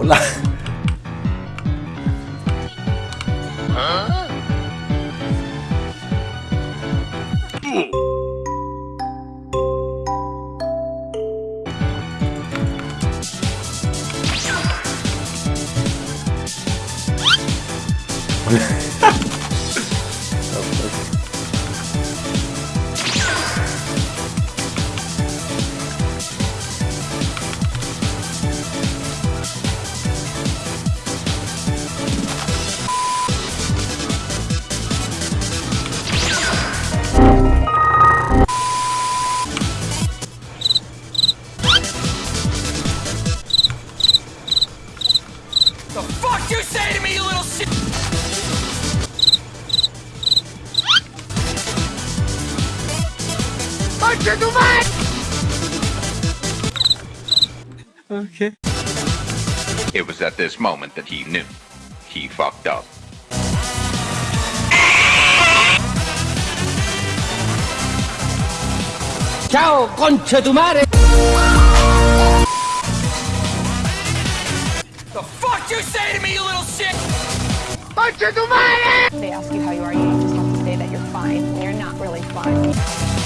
올라. fuck you say to me, you little shit? Okay. It was at this moment that he knew. He fucked up. Ciao, concha tu madre! Shit? They ask you how you are, you just have to say that you're fine when you're not really fine.